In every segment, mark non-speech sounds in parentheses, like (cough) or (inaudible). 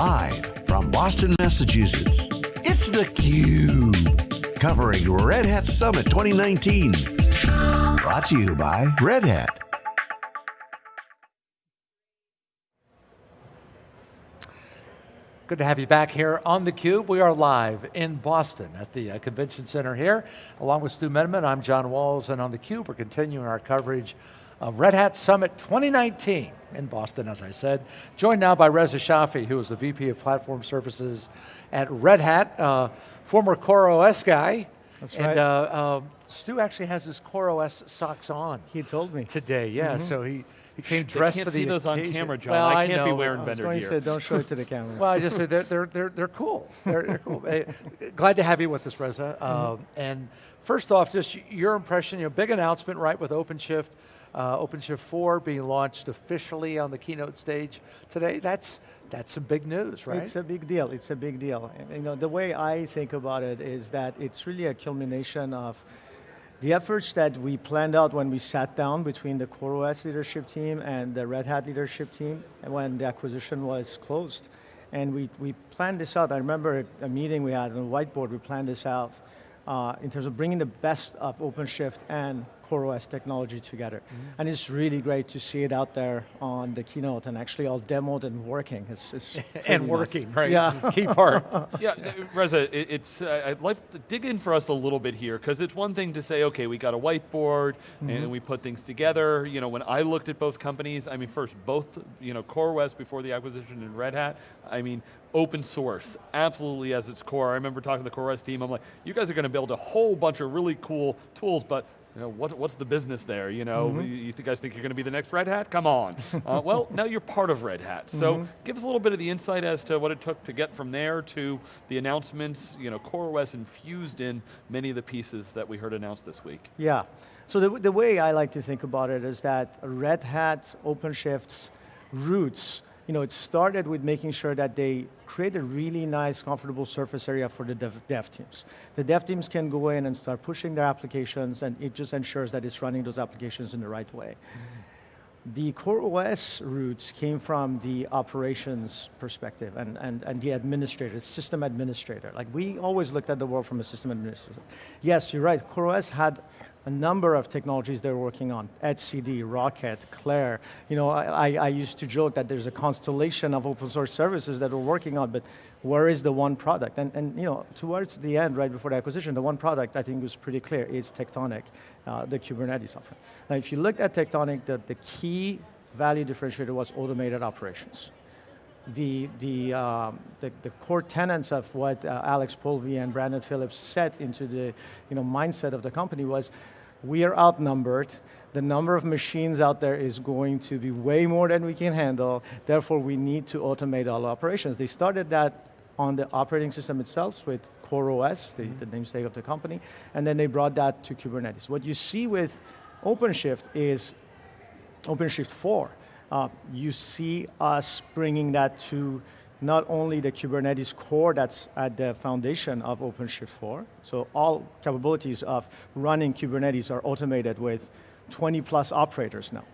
Live from Boston, Massachusetts, it's theCUBE. Covering Red Hat Summit 2019. Brought to you by Red Hat. Good to have you back here on theCUBE. We are live in Boston at the uh, Convention Center here. Along with Stu Miniman, I'm John Walls, and on theCUBE we're continuing our coverage of Red Hat Summit 2019 in Boston, as I said. Joined now by Reza Shafii, who is the VP of Platform Services at Red Hat, uh, former CoreOS guy. That's and, right. uh, uh, Stu actually has his CoreOS socks on. He told me. Today, yeah, mm -hmm. so he, he came they dressed can't for the see those on camera, John. Well, I can't I be know. wearing I was vendor going gear. to say, don't show it to the (laughs) camera. well, I just said they're, they're, they're, they're cool. They're, they're cool. Hey, glad to have you with us, Reza. Mm-hmm. Um, and first off, just your impression, you know, big announcement, right, with OpenShift, uh, OpenShift 4 being launched officially on the keynote stage today. That's, that's some big news, right? It's a big deal, it's a big deal. You know, the way I think about it is that it's really a culmination of the efforts that we planned out when we sat down between the CoreOS leadership team and the Red Hat leadership team when the acquisition was closed. And we, we planned this out. I remember a meeting we had on the whiteboard, we planned this out uh, in terms of bringing the best of OpenShift and CoreOS technology together. Mm -hmm. And it's really great to see it out there on the keynote and actually all demoed and working. It's, it's (laughs) and working, nice. right? Yeah. Key part. (laughs) yeah, Reza, it, it's, uh, I'd like to dig in for us a little bit here, because it's one thing to say, okay, we got a whiteboard, mm -hmm. and we put things together. You know, when I looked at both companies, I mean, first, both, you know, CoreOS before the acquisition and Red Hat, I mean, open source, absolutely as its core. I remember talking to the CoreOS team, I'm like, you guys are going to build a whole bunch of really cool tools, but you know, what, what's the business there? You know, mm -hmm. you, you, guys think you're going to be the next Red Hat? Come on. (laughs) uh, well, now you're part of Red Hat. So mm -hmm. give us a little bit of the insight as to what it took to get from there to the announcements, you know, CoreOS infused in many of the pieces that we heard announced this week. Yeah, so the, the way I like to think about it is that Red Hat OpenShift's roots you know, it started with making sure that they create a really nice, comfortable surface area for the dev, dev, teams. The dev teams can go in and start pushing their applications, and it just ensures that it's running those applications in the right way. The CoreOS roots came from the operations perspective and, and, and the administrator, system administrator. Like we always looked at the world from a system administrator. Yes, you're right, CoreOS had a number of technologies they're working on, etcd, Rocket, Clair. You know, I, I used to joke that there's a constellation of open source services that we're working on, but where is the one product? And, and you know, towards the end, right before the acquisition, the one product I think was pretty clear, is Tectonic, uh, the Kubernetes offering. Now if you look at Tectonic, the, the key value differentiator was automated operations the, the, um, the, the, core tenets of what uh, Alex Polvi and Brandon Phillips set into the you know, mindset of the company was, we are outnumbered, the number of machines out there is going to be way more than we can handle, therefore we need to automate all operations. They started that on the operating system itself with CoreOS, the, mm -hmm. the namesake of the company, and then they brought that to Kubernetes. What you see with OpenShift is OpenShift 4 uh, you see us bringing that to not only the Kubernetes core that's at the foundation of OpenShift 4, so all capabilities of running Kubernetes are automated with 20 plus operators now.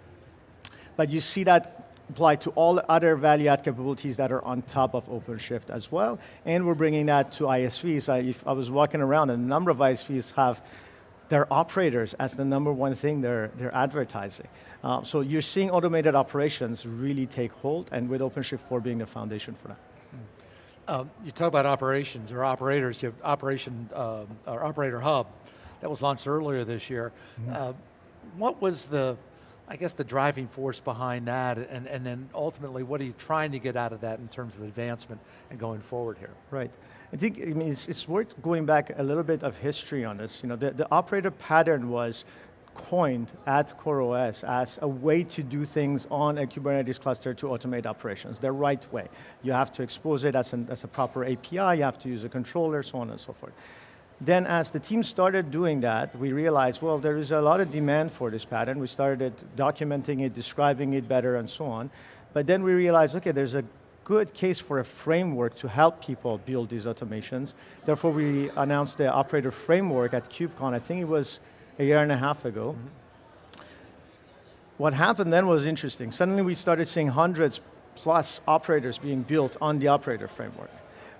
But you see that apply to all other value add capabilities that are on top of OpenShift as well, and we're bringing that to ISVs. I, if I was walking around, and a number of ISVs have their operators as the number one thing they're, they're advertising. Uh, so you're seeing automated operations really take hold, and with OpenShift 4 being the foundation for that. Um, you talk about operations or operators, you have Operation, um, or Operator Hub, that was launched earlier this year. Mm -hmm. uh, what was the, I guess the driving force behind that, and, and then ultimately what are you trying to get out of that in terms of advancement and going forward here? Right. I think I mean, it's, it's worth going back a little bit of history on this. You know, the, the operator pattern was coined at CoreOS as a way to do things on a Kubernetes cluster to automate operations, the right way. You have to expose it as, an, as a proper API, you have to use a controller, so on and so forth. Then as the team started doing that, we realized, well, there is a lot of demand for this pattern. We started documenting it, describing it better, and so on. But then we realized, okay, there's a good case for a framework to help people build these automations. Therefore, we announced the operator framework at KubeCon. I think it was a year and a half ago. Mm -hmm. What happened then was interesting. Suddenly we started seeing hundreds plus operators being built on the operator framework.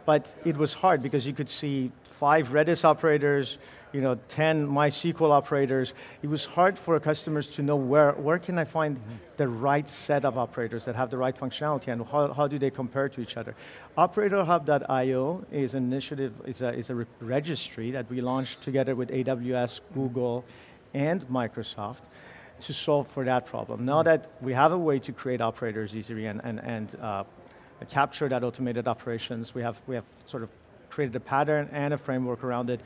But it was hard because you could see five Redis operators, you know, 10 MySQL operators. It was hard for customers to know where, where can I find the right set of operators that have the right functionality and how, how do they compare to each other. OperatorHub.io is an initiative, it's a, it's a re registry that we launched together with AWS, Google, and Microsoft to solve for that problem. Now that we have a way to create operators easily and, and, and uh, capture that automated operations, we have, we have sort of created a pattern and a framework around it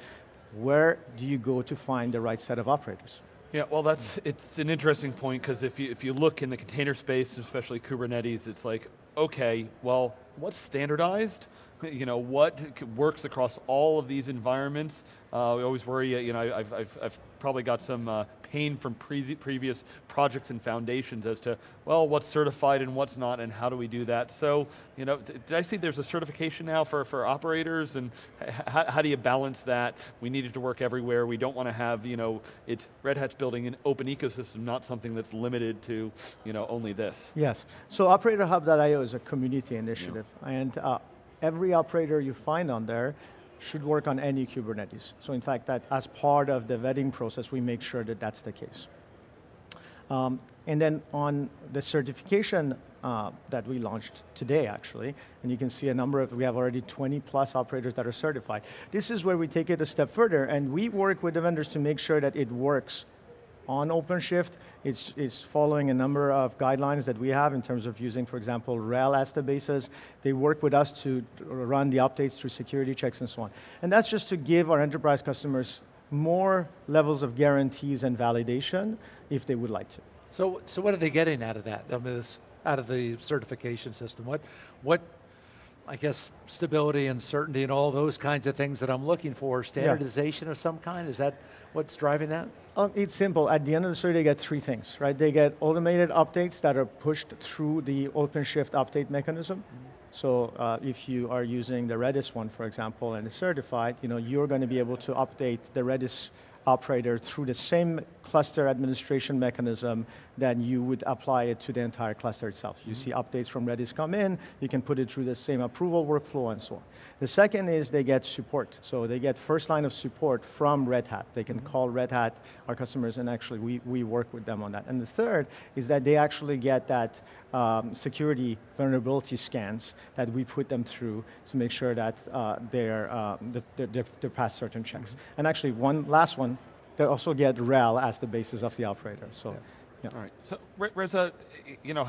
where do you go to find the right set of operators? Yeah, well that's, it's an interesting point because if you, if you look in the container space, especially Kubernetes, it's like, okay, well, what's standardized? (laughs) You know, what works across all of these environments? Uh, we always worry, you know, I've, I've, I've probably got some uh, pain from pre previous projects and foundations as to, well, what's certified and what's not, and how do we do that? So, you know, did I see there's a certification now for, for operators, and how do you balance that? We need it to work everywhere. We don't want to have, you know, it's Red Hat's building an open ecosystem, not something that's limited to, you know, only this. Yes, so OperatorHub.io is a community initiative, yeah. and uh, every operator you find on there should work on any Kubernetes. So in fact, that as part of the vetting process, we make sure that that's the case. Um, and then on the certification uh, that we launched today, actually, and you can see a number of, we have already 20 plus operators that are certified. This is where we take it a step further, and we work with the vendors to make sure that it works on OpenShift. It's, it's following a number of guidelines that we have in terms of using, for example, RHEL as the basis. They work with us to run the updates through security checks and so on. And that's just to give our enterprise customers more levels of guarantees and validation if they would like to. So, so what are they getting out of that, I mean, this, out of the certification system? What, what I guess, stability and certainty and all those kinds of things that I'm looking for, standardization yeah. of some kind, is that what's driving that? Um, it's simple. At the end of the story, they get three things, right? They get automated updates that are pushed through the OpenShift update mechanism. Mm -hmm. So uh, if you are using the Redis one, for example, and it's certified, you know, you're going to be able to update the Redis operator through the same cluster administration mechanism that you would apply it to the entire cluster itself. You mm -hmm. see updates from Redis come in, you can put it through the same approval workflow and so on. The second is they get support. So they get first line of support from Red Hat. They can mm -hmm. call Red Hat, our customers, and actually we, we work with them on that. And the third is that they actually get that um, security vulnerability scans that we put them through to make sure that uh, they're, uh, they're, they're, past certain checks. Mm -hmm. And actually one last one, they also get RHEL as the basis of the operator. So. Yeah. Yeah. All right, so Reza, you know,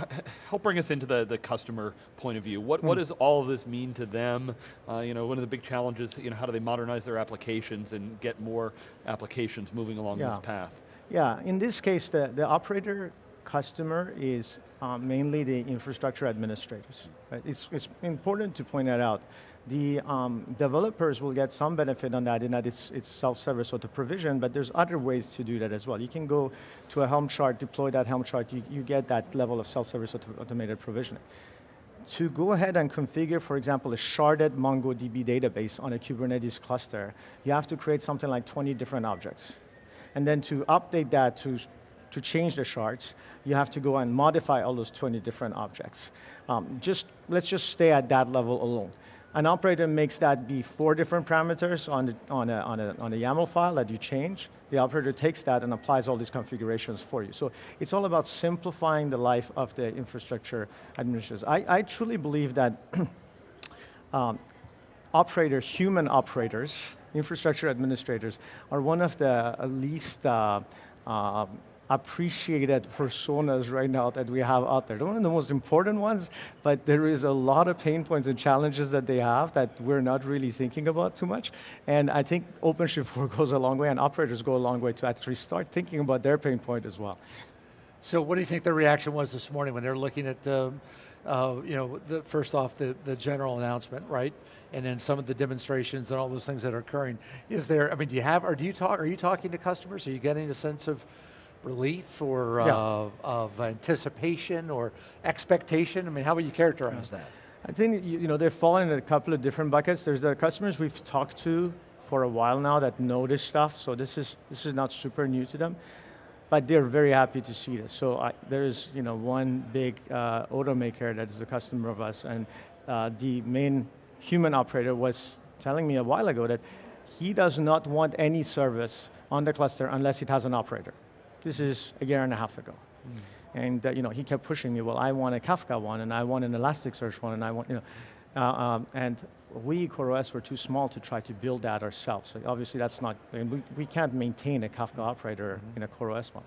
help bring us into the, the customer point of view. What, mm. what hmm. does all of this mean to them? Uh, you know, one of the big challenges, you know, how do they modernize their applications and get more applications moving along yeah. this path? Yeah, in this case, the, the operator customer is um, mainly the infrastructure administrators. Right? It's, it's important to point that out the um, developers will get some benefit on that in that it's, it's self-service auto provision, but there's other ways to do that as well. You can go to a Helm chart, deploy that Helm chart, you, you get that level of self-service auto automated provisioning. To go ahead and configure, for example, a sharded MongoDB database on a Kubernetes cluster, you have to create something like 20 different objects. And then to update that to to change the shards, you have to go and modify all those 20 different objects. Um, just, let's just stay at that level alone. An operator makes that be four different parameters on, the, on, a, on, a, on a YAML file that you change. The operator takes that and applies all these configurations for you. So it's all about simplifying the life of the infrastructure administrators. I, I truly believe that (clears throat) um, operators, human operators, infrastructure administrators, are one of the least uh, uh, appreciated personas right now that we have out there. One of the most important ones, but there is a lot of pain points and challenges that they have that we're not really thinking about too much. And I think OpenShift 4 (laughs) goes a long way and operators go a long way to actually start thinking about their pain point as well. So what do you think the reaction was this morning when they're looking at, um, uh, you know, the, first off, the, the general announcement, right? And then some of the demonstrations and all those things that are occurring. Is there, I mean, do you have, or do you talk, are you talking to customers? Are you getting a sense of, relief or yeah. uh, of anticipation or expectation? I mean, how would you characterize that? I think you know, they're falling in a couple of different buckets. There's the customers we've talked to for a while now that know this stuff, so this is, this is not super new to them. but they're very happy to see this. So I, there's you know one big uh, automaker that is a customer of us, and uh, the main human operator was telling me a while ago that he does not want any service on the cluster unless it has an operator. This is a year and a half ago. And uh, you know, he kept pushing me, well, I want a Kafka one, and I want an Elasticsearch one, and I want, you know, uh, um, and we, CoreOS, were too small to try to build that ourselves. So obviously that's not, I mean, we, we can't maintain a Kafka operator in a CoreOS one.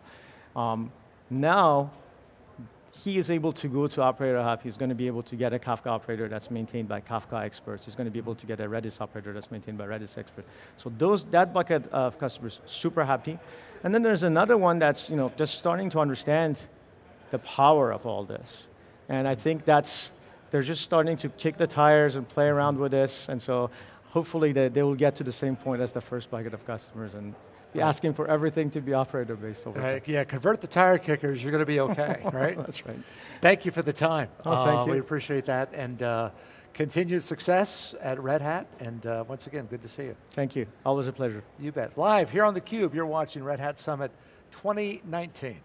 Um, now, he is able to go to Operator Hub. He's going to be able to get a Kafka operator that's maintained by Kafka experts. He's going to be able to get a Redis operator that's maintained by Redis experts. So those, that bucket of customers, super happy. And then there's another one that's you know, just starting to understand the power of all this. And I think that's, they're just starting to kick the tires and play around with this. And so hopefully they, they will get to the same point as the first bucket of customers and be asking for everything to be operator based over time. Yeah, convert the tire kickers, you're going to be okay, (laughs) right? That's right. Thank you for the time. Oh, thank Uh, you. We appreciate that, and uh, continued success at Red Hat, and uh, once again, good to see you. Thank you. Always a pleasure. You bet. Live here on theCUBE, you're watching Red Hat Summit 2019.